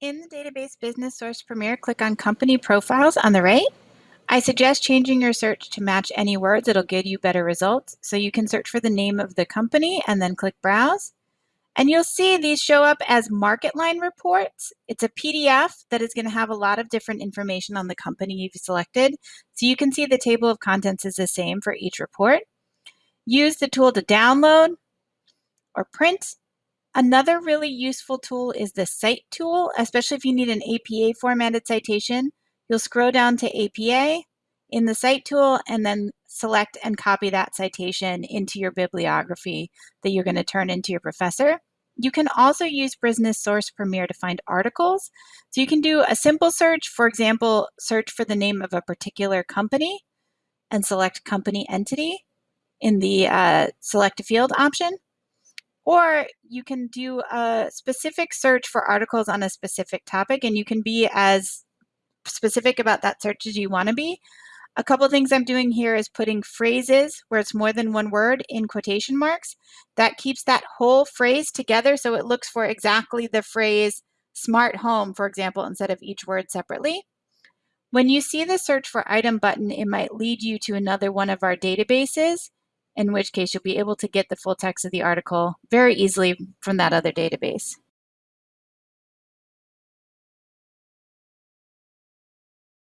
In the database Business Source Premier, click on Company Profiles on the right. I suggest changing your search to match any words. It'll give you better results. So you can search for the name of the company and then click Browse. And you'll see these show up as MarketLine reports. It's a PDF that is going to have a lot of different information on the company you've selected. So you can see the table of contents is the same for each report. Use the tool to download or print Another really useful tool is the Cite tool, especially if you need an APA formatted citation. You'll scroll down to APA in the Cite tool and then select and copy that citation into your bibliography that you're going to turn into your professor. You can also use Business Source Premier to find articles. So you can do a simple search, for example, search for the name of a particular company and select company entity in the uh, select a field option. Or you can do a specific search for articles on a specific topic and you can be as specific about that search as you want to be. A couple things I'm doing here is putting phrases where it's more than one word in quotation marks. That keeps that whole phrase together so it looks for exactly the phrase smart home, for example, instead of each word separately. When you see the search for item button, it might lead you to another one of our databases in which case you'll be able to get the full text of the article very easily from that other database.